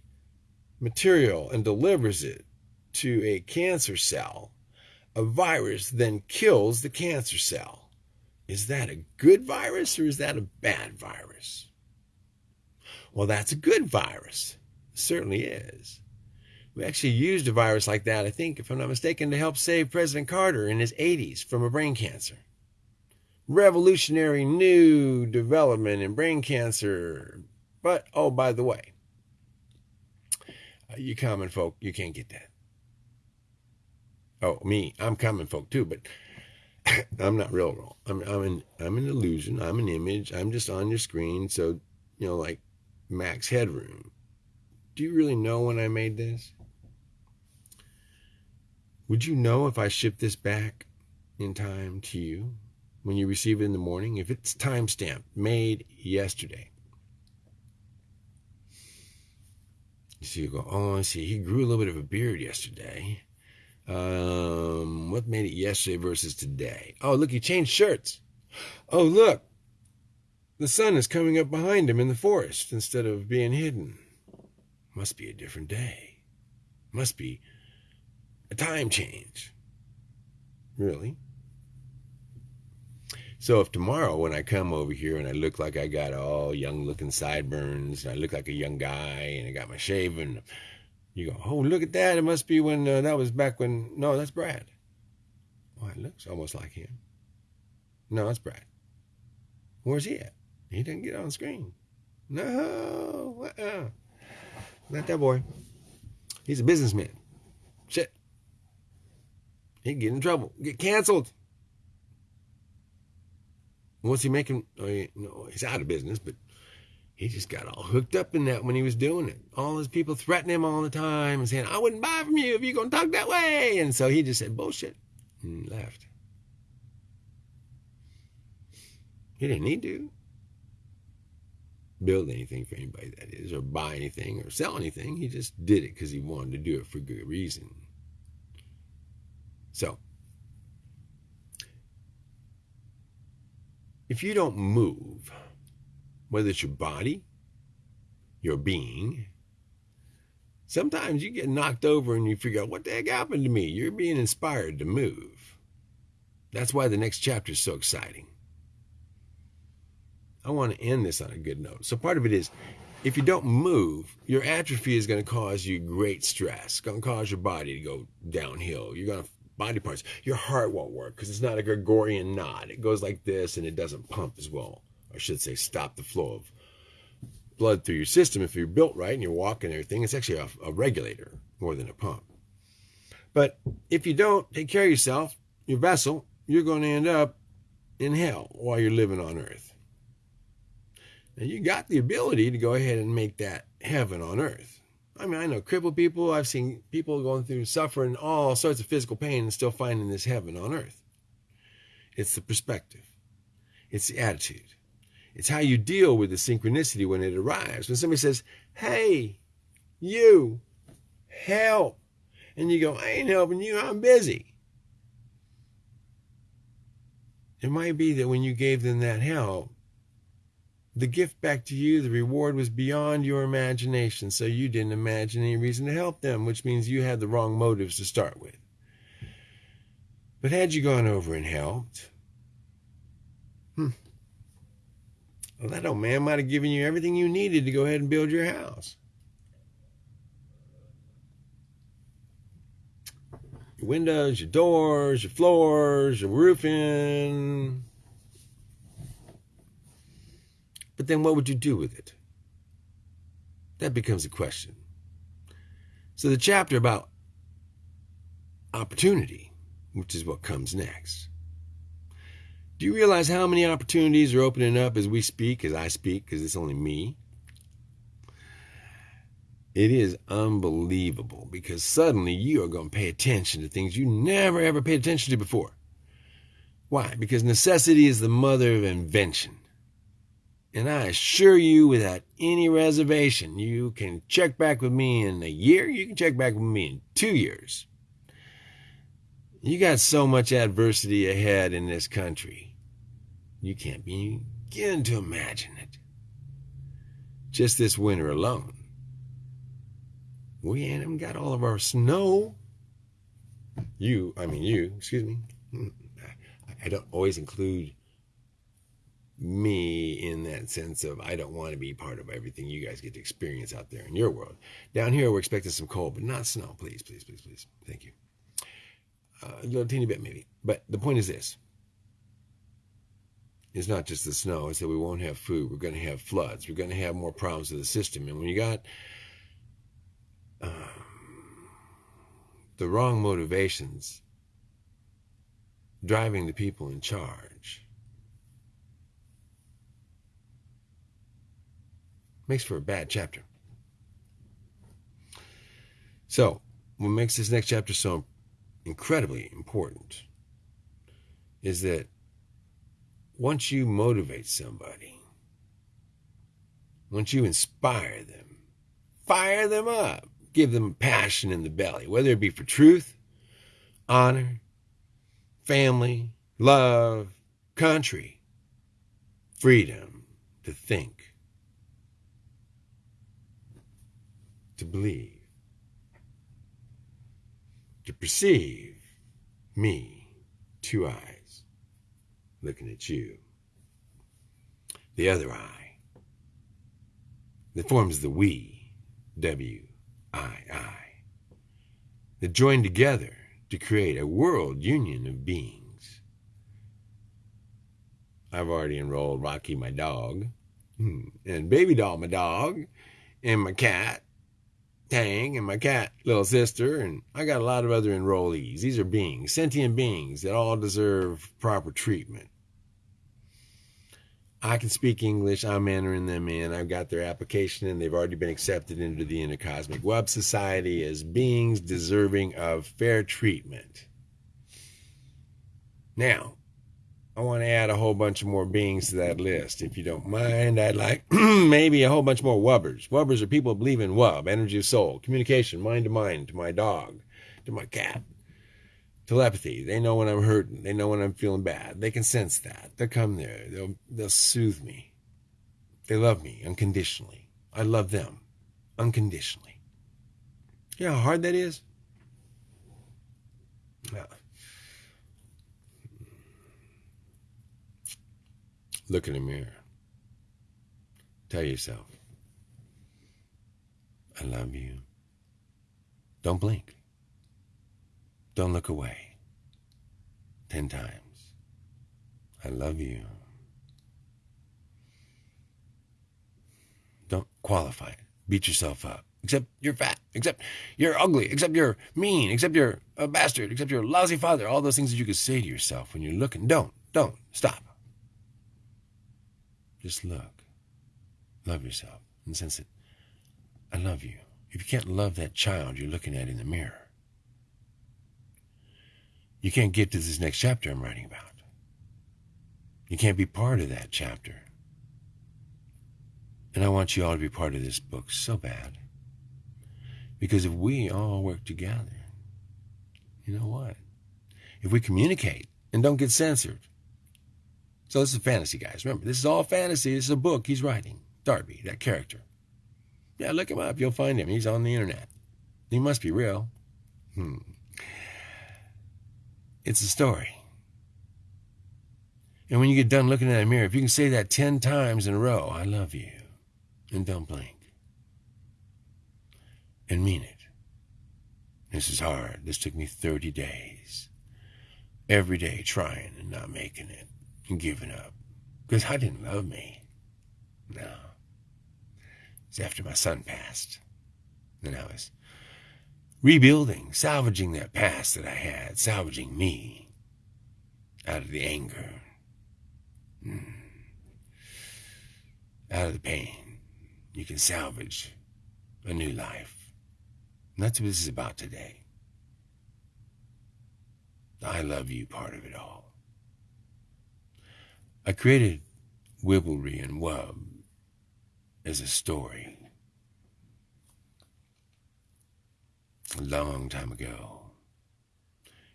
material and delivers it to a cancer cell. A virus then kills the cancer cell. Is that a good virus or is that a bad virus? Well, that's a good virus. It certainly is. We actually used a virus like that, I think, if I'm not mistaken, to help save President Carter in his 80s from a brain cancer. Revolutionary new development in brain cancer. But, oh, by the way, uh, you common folk, you can't get that. Oh, me, I'm common folk too, but I'm not real real. I'm I'm an I'm an illusion. I'm an image. I'm just on your screen. So, you know, like max headroom. Do you really know when I made this? Would you know if I ship this back in time to you when you receive it in the morning? If it's timestamped, made yesterday. So you go, oh, I see. He grew a little bit of a beard yesterday. Um, what made it yesterday versus today? Oh, look, he changed shirts. Oh, look, the sun is coming up behind him in the forest instead of being hidden. Must be a different day. Must be a time change. Really? So if tomorrow when I come over here and I look like I got all young looking sideburns, and I look like a young guy and I got my shaven, you go, oh, look at that. It must be when uh, that was back when. No, that's Brad. Well, it looks almost like him. No, that's Brad. Where's he at? He didn't get on screen. No, uh-uh. not that boy. He's a businessman. Shit. He'd get in trouble, get canceled. What's he making? Oh, he, no, he's out of business, but he just got all hooked up in that when he was doing it. All his people threatening him all the time and saying, I wouldn't buy from you if you're going to talk that way. And so he just said, bullshit, and left. He didn't need to build anything for anybody, that is, or buy anything or sell anything. He just did it because he wanted to do it for good reason. So, if you don't move, whether it's your body, your being. Sometimes you get knocked over and you figure out what the heck happened to me. You're being inspired to move. That's why the next chapter is so exciting. I want to end this on a good note. So part of it is if you don't move, your atrophy is going to cause you great stress. It's going to cause your body to go downhill. You're going to body parts. Your heart won't work because it's not a Gregorian knot. It goes like this and it doesn't pump as well. I should say, stop the flow of blood through your system. If you're built right and you're walking and everything, it's actually a, a regulator more than a pump. But if you don't take care of yourself, your vessel, you're going to end up in hell while you're living on earth. And you got the ability to go ahead and make that heaven on earth. I mean, I know crippled people. I've seen people going through suffering, all sorts of physical pain, and still finding this heaven on earth. It's the perspective, it's the attitude, it's how you deal with the synchronicity when it arrives. When somebody says, Hey, you, help. And you go, I ain't helping you, I'm busy. It might be that when you gave them that help, the gift back to you, the reward was beyond your imagination, so you didn't imagine any reason to help them, which means you had the wrong motives to start with. But had you gone over and helped, hmm, well, that old man might have given you everything you needed to go ahead and build your house. Your windows, your doors, your floors, your roofing, But then what would you do with it? That becomes a question. So the chapter about opportunity, which is what comes next. Do you realize how many opportunities are opening up as we speak, as I speak, because it's only me? It is unbelievable because suddenly you are going to pay attention to things you never ever paid attention to before. Why? Because necessity is the mother of invention. And I assure you, without any reservation, you can check back with me in a year, you can check back with me in two years. You got so much adversity ahead in this country. You can't begin to imagine it. Just this winter alone. We ain't even got all of our snow. You, I mean, you, excuse me. I don't always include me in that sense of I don't want to be part of everything you guys get to experience out there in your world. Down here, we're expecting some cold, but not snow. Please, please, please, please. Thank you. Uh, a little teeny bit, maybe. But the point is this it's not just the snow, it's that we won't have food. We're going to have floods. We're going to have more problems with the system. And when you got um, the wrong motivations driving the people in charge, Makes for a bad chapter. So, what makes this next chapter so incredibly important is that once you motivate somebody, once you inspire them, fire them up, give them passion in the belly, whether it be for truth, honor, family, love, country, freedom to think, to believe, to perceive me, two eyes, looking at you. The other eye that forms the we, W I I, that join together to create a world union of beings. I've already enrolled Rocky, my dog, hmm, and Baby Doll, my dog, and my cat, Tang and my cat, little sister, and I got a lot of other enrollees. These are beings, sentient beings that all deserve proper treatment. I can speak English. I'm entering them in. I've got their application and they've already been accepted into the Intercosmic Web Society as beings deserving of fair treatment. Now, I want to add a whole bunch of more beings to that list. If you don't mind, I'd like maybe a whole bunch more wubbers. Wubbers are people who believe in wub, energy of soul, communication, mind to mind, to my dog, to my cat. Telepathy. They know when I'm hurting. They know when I'm feeling bad. They can sense that. They'll come there. They'll, they'll soothe me. They love me unconditionally. I love them unconditionally. You know how hard that is? Yeah. Look in the mirror. Tell yourself, I love you. Don't blink. Don't look away. Ten times. I love you. Don't qualify it. Beat yourself up. Except you're fat. Except you're ugly. Except you're mean. Except you're a bastard. Except you're a lousy father. All those things that you could say to yourself when you're looking. Don't. Don't. Stop. Just look. love yourself in the sense that I love you. If you can't love that child you're looking at in the mirror, you can't get to this next chapter I'm writing about. You can't be part of that chapter. And I want you all to be part of this book so bad. Because if we all work together, you know what? If we communicate and don't get censored. So this is fantasy, guys. Remember, this is all fantasy. This is a book he's writing. Darby, that character. Yeah, look him up. You'll find him. He's on the internet. He must be real. Hmm. It's a story. And when you get done looking at that mirror, if you can say that 10 times in a row, I love you, and don't blink, and mean it. This is hard. This took me 30 days. Every day trying and not making it and giving up. Because I didn't love me. No. It's after my son passed. Then I was rebuilding, salvaging that past that I had, salvaging me out of the anger, mm. out of the pain. You can salvage a new life. And that's what this is about today. I love you part of it all. I created Wibblery and Wub as a story a long time ago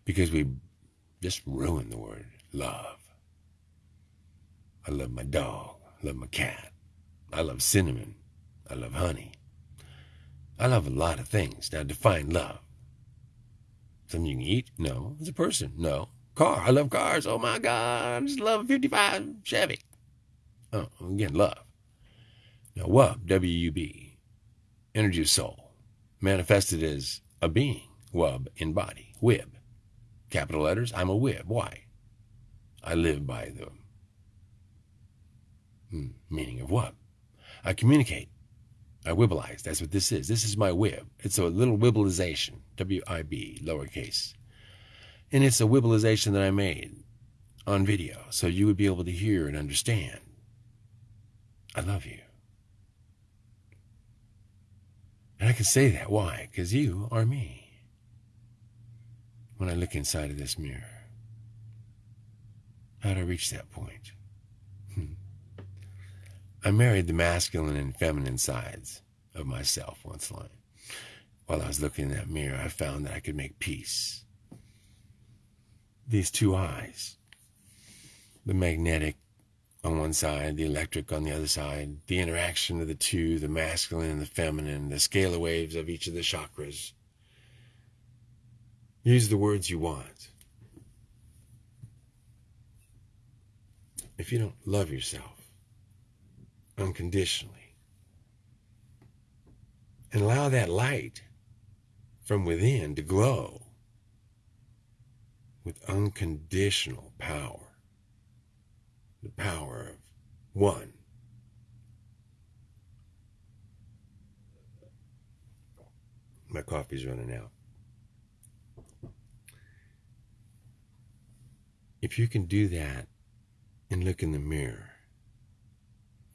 because we just ruined the word love. I love my dog. I love my cat. I love cinnamon. I love honey. I love a lot of things. Now define love. Something you can eat? No. It's a person? No. Car. I love cars. Oh my God. I just love a 55 Chevy. Oh, again, love. Now, Wub, W-U-B, energy of soul, manifested as a being, Wub in body, Wib. Capital letters, I'm a Wib. Why? I live by the hmm, meaning of Wub. I communicate. I wibbleize. That's what this is. This is my wib. It's a little wibblization, W-I-B, lowercase. And it's a wibblization that I made on video so you would be able to hear and understand. I love you. And I can say that. Why? Because you are me. When I look inside of this mirror, how do I reach that point? Hmm. I married the masculine and feminine sides of myself once line. While I was looking in that mirror, I found that I could make peace. These two eyes, the magnetic on one side, the electric on the other side, the interaction of the two, the masculine and the feminine, the scalar waves of each of the chakras. Use the words you want. If you don't love yourself unconditionally and allow that light from within to glow with unconditional power, the power of one. My coffee's running out. If you can do that and look in the mirror,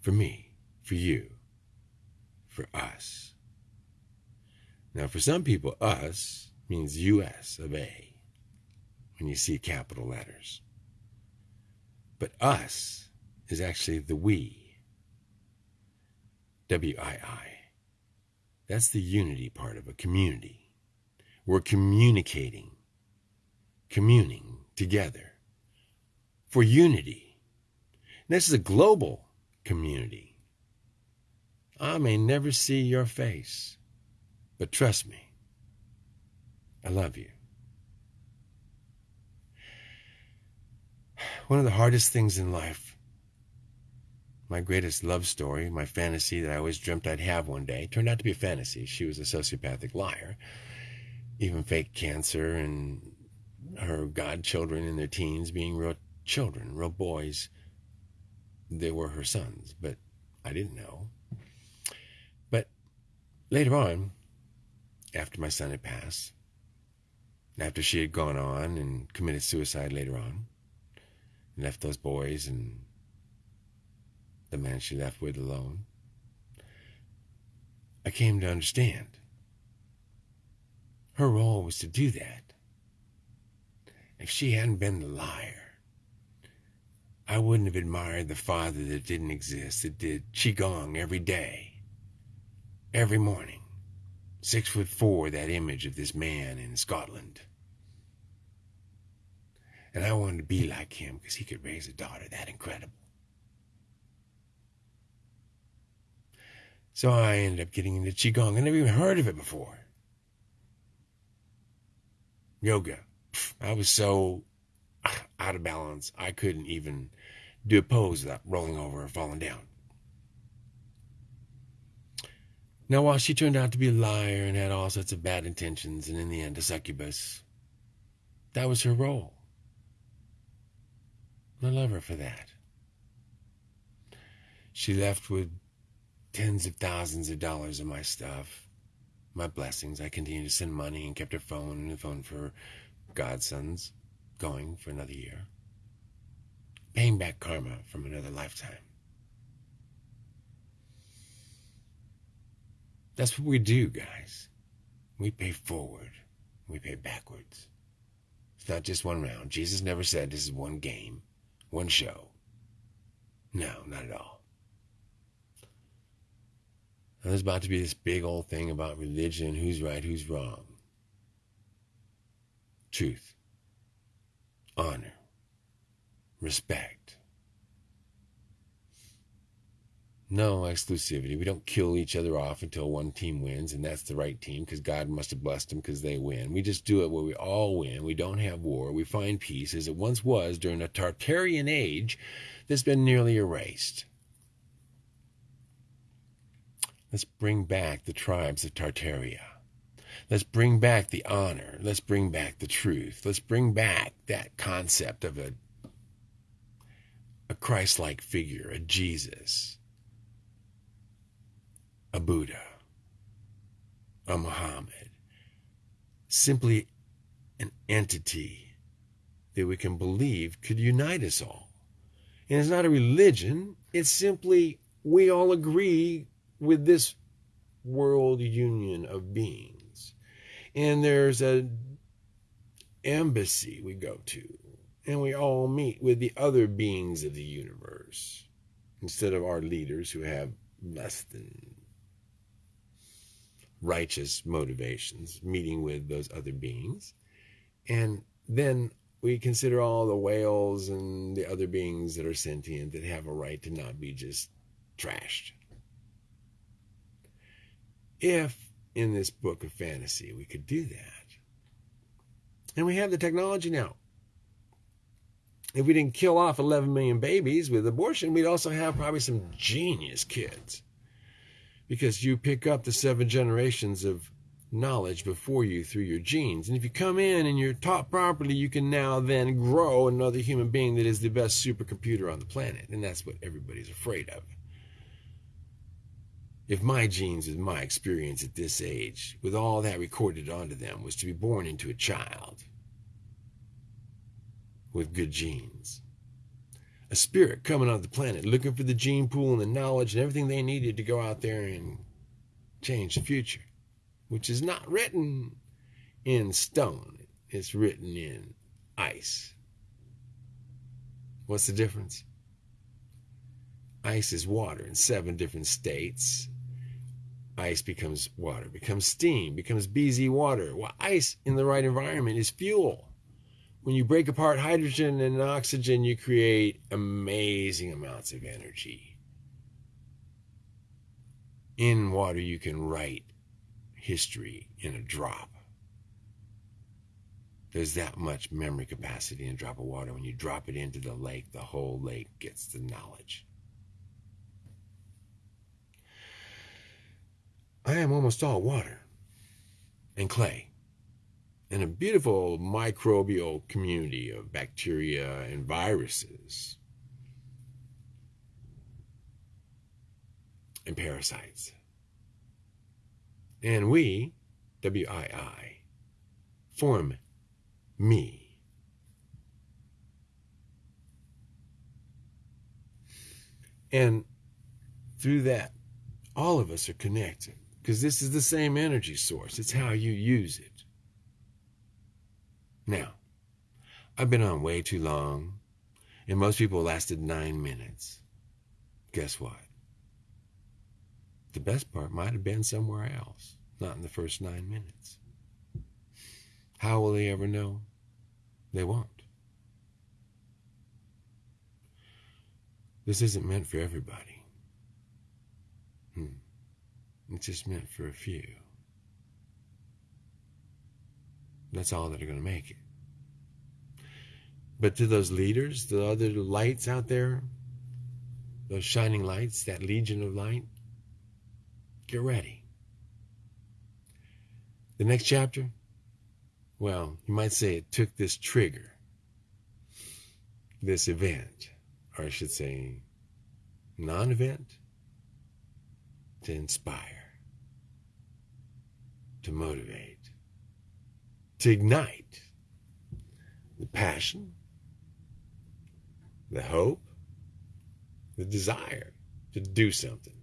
for me, for you, for us. Now, for some people, us means US of A when you see capital letters. But us is actually the we. W I I. That's the unity part of a community. We're communicating, communing together for unity. This is a global community. I may never see your face, but trust me, I love you. One of the hardest things in life, my greatest love story, my fantasy that I always dreamt I'd have one day, turned out to be a fantasy. She was a sociopathic liar, even fake cancer, and her godchildren in their teens being real children, real boys. They were her sons, but I didn't know. But later on, after my son had passed, after she had gone on and committed suicide later on, left those boys and the man she left with alone. I came to understand. Her role was to do that. If she hadn't been the liar, I wouldn't have admired the father that didn't exist, that did Qigong every day, every morning. Six foot four, that image of this man in Scotland. And I wanted to be like him because he could raise a daughter that incredible. So I ended up getting into Qigong. I never even heard of it before. Yoga. I was so out of balance, I couldn't even do a pose without rolling over or falling down. Now, while she turned out to be a liar and had all sorts of bad intentions, and in the end a succubus, that was her role. I love her for that. She left with tens of thousands of dollars of my stuff, my blessings. I continued to send money and kept her phone and the phone for godsons going for another year. Paying back karma from another lifetime. That's what we do, guys. We pay forward, we pay backwards. It's not just one round. Jesus never said this is one game, one show. No, not at all. And there's about to be this big old thing about religion who's right, who's wrong. Truth, honor, respect. No exclusivity. We don't kill each other off until one team wins, and that's the right team because God must have blessed them because they win. We just do it where we all win. We don't have war. We find peace as it once was during a Tartarian age that's been nearly erased. Let's bring back the tribes of Tartaria. Let's bring back the honor. Let's bring back the truth. Let's bring back that concept of a, a Christ like figure, a Jesus, a Buddha, a Muhammad. Simply an entity that we can believe could unite us all. And it's not a religion, it's simply we all agree with this world union of beings. And there's a embassy we go to, and we all meet with the other beings of the universe instead of our leaders who have less than righteous motivations, meeting with those other beings. And then we consider all the whales and the other beings that are sentient that have a right to not be just trashed if in this book of fantasy we could do that. And we have the technology now. If we didn't kill off 11 million babies with abortion, we'd also have probably some genius kids. Because you pick up the seven generations of knowledge before you through your genes. And if you come in and you're taught properly, you can now then grow another human being that is the best supercomputer on the planet. And that's what everybody's afraid of if my genes and my experience at this age, with all that recorded onto them, was to be born into a child with good genes, a spirit coming on the planet looking for the gene pool and the knowledge and everything they needed to go out there and change the future, which is not written in stone, it's written in ice. What's the difference? Ice is water in seven different states ice becomes water, becomes steam, becomes EZ water. Well, ice in the right environment is fuel. When you break apart hydrogen and oxygen, you create amazing amounts of energy. In water, you can write history in a drop. There's that much memory capacity in a drop of water. When you drop it into the lake, the whole lake gets the knowledge. I am almost all water and clay and a beautiful microbial community of bacteria and viruses and parasites. And we, W I I, form me. And through that, all of us are connected because this is the same energy source. It's how you use it. Now, I've been on way too long, and most people lasted nine minutes. Guess what? The best part might have been somewhere else, not in the first nine minutes. How will they ever know? They won't. This isn't meant for everybody. Hmm. It's just meant for a few. That's all that are going to make it. But to those leaders, the other lights out there, those shining lights, that legion of light, get ready. The next chapter, well, you might say it took this trigger, this event, or I should say, non event, to inspire, to motivate, to ignite the passion, the hope, the desire to do something.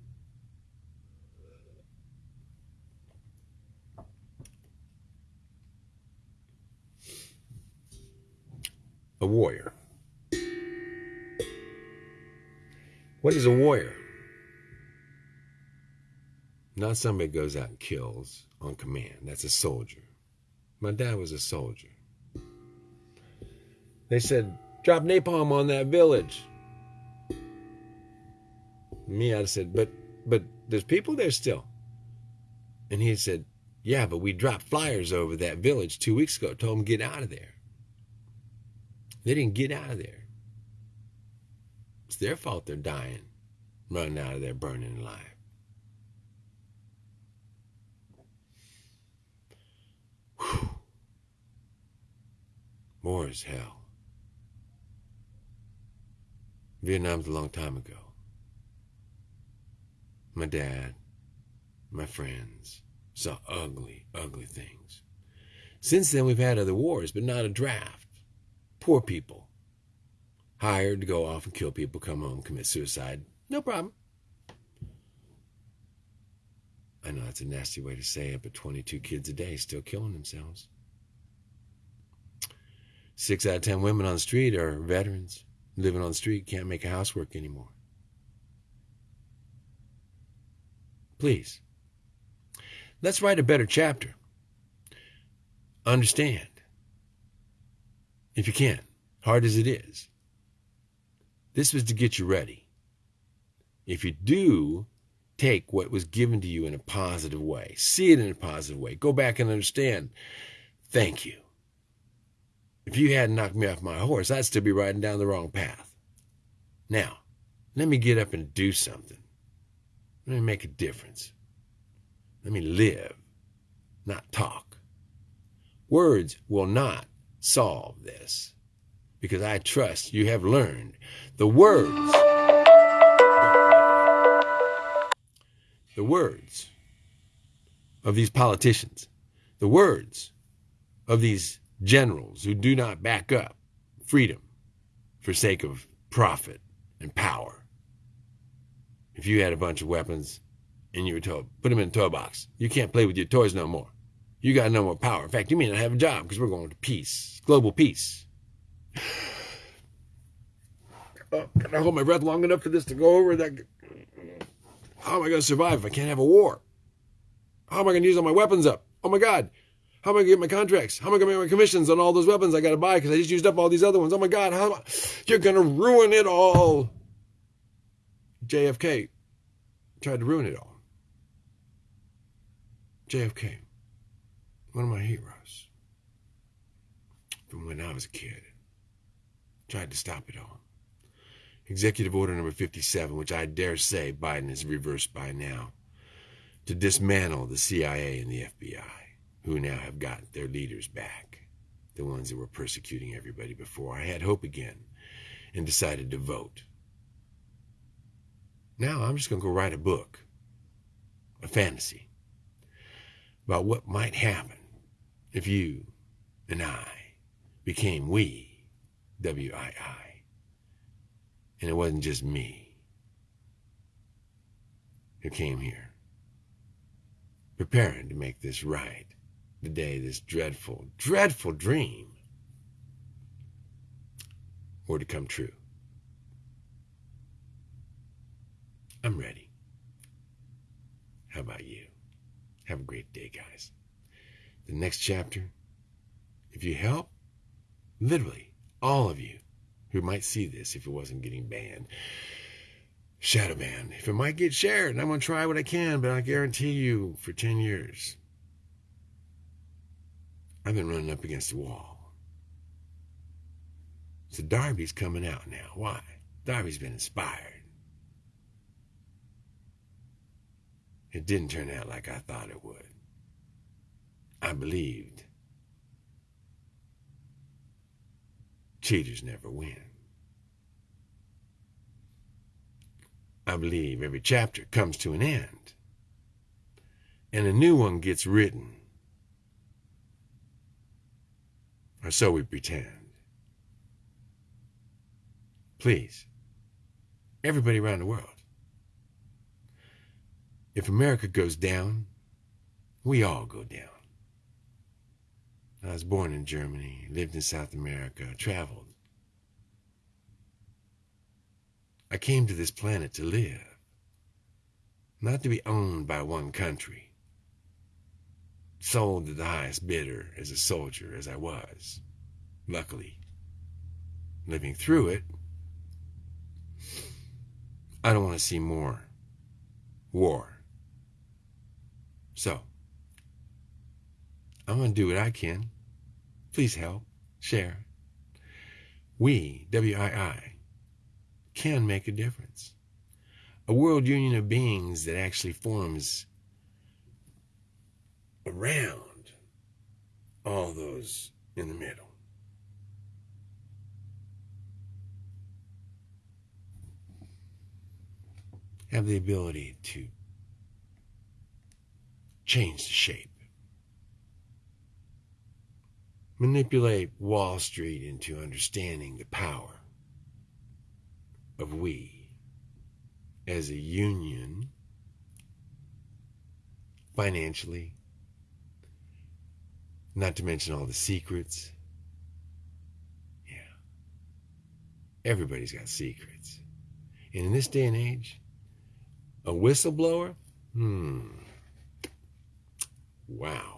A warrior. What is a warrior? Not somebody goes out and kills on command. That's a soldier. My dad was a soldier. They said, drop napalm on that village. Me, I'd said, but but there's people there still. And he said, yeah, but we dropped flyers over that village two weeks ago, told them get out of there. They didn't get out of there. It's their fault they're dying, running out of there, burning alive. Whew. War is hell. Vietnam's a long time ago. My dad, my friends, saw ugly, ugly things. Since then, we've had other wars, but not a draft. Poor people. Hired to go off and kill people, come home, commit suicide. No problem. I know that's a nasty way to say it, but 22 kids a day still killing themselves. Six out of 10 women on the street are veterans living on the street can't make a housework anymore. Please, let's write a better chapter. Understand, if you can, hard as it is. This was to get you ready. If you do take what was given to you in a positive way, see it in a positive way, go back and understand, thank you. If you hadn't knocked me off my horse, I'd still be riding down the wrong path. Now, let me get up and do something. Let me make a difference. Let me live, not talk. Words will not solve this because I trust you have learned the words. The words of these politicians, the words of these generals who do not back up freedom for sake of profit and power. If you had a bunch of weapons and you were told, put them in a toy box, you can't play with your toys no more. You got no more power. In fact, you may not have a job because we're going to peace, global peace. Uh, can I hold my breath long enough for this to go over? That how am I going to survive if I can't have a war? How am I going to use all my weapons up? Oh my God! How am I going to get my contracts? How am I going to make my commissions on all those weapons I got to buy because I just used up all these other ones? Oh my God, how am I? You're going to ruin it all. JFK tried to ruin it all. JFK, one of my heroes from when I was a kid, tried to stop it all. Executive Order number 57, which I dare say Biden has reversed by now, to dismantle the CIA and the FBI who now have got their leaders back, the ones that were persecuting everybody before. I had hope again and decided to vote. Now I'm just going to go write a book, a fantasy, about what might happen if you and I became we, W I I. And it wasn't just me who came here. preparing to make this right the day this dreadful, dreadful dream were to come true. I'm ready. How about you? Have a great day, guys. The next chapter, if you help, literally all of you who might see this if it wasn't getting banned, shadow ban. If it might get shared, and I'm going to try what I can, but I guarantee you for 10 years, I've been running up against the wall. So Darby's coming out now. Why? Darby's been inspired. It didn't turn out like I thought it would. I believed. Cheaters never win. I believe every chapter comes to an end and a new one gets written. Or so we pretend. Please, everybody around the world, if America goes down, we all go down. I was born in Germany, lived in South America, traveled. I came to this planet to live, not to be owned by one country, sold to the highest bidder as a soldier as I was. Luckily, living through it, I don't want to see more war. So, I'm going to do what I can. Please help, share. We, WII, can make a difference. A world union of beings that actually forms around all those in the middle. Have the ability to change the shape. Manipulate Wall Street into understanding the power of we as a union financially, not to mention all the secrets. Yeah. Everybody's got secrets. And in this day and age, a whistleblower, hmm, Wow.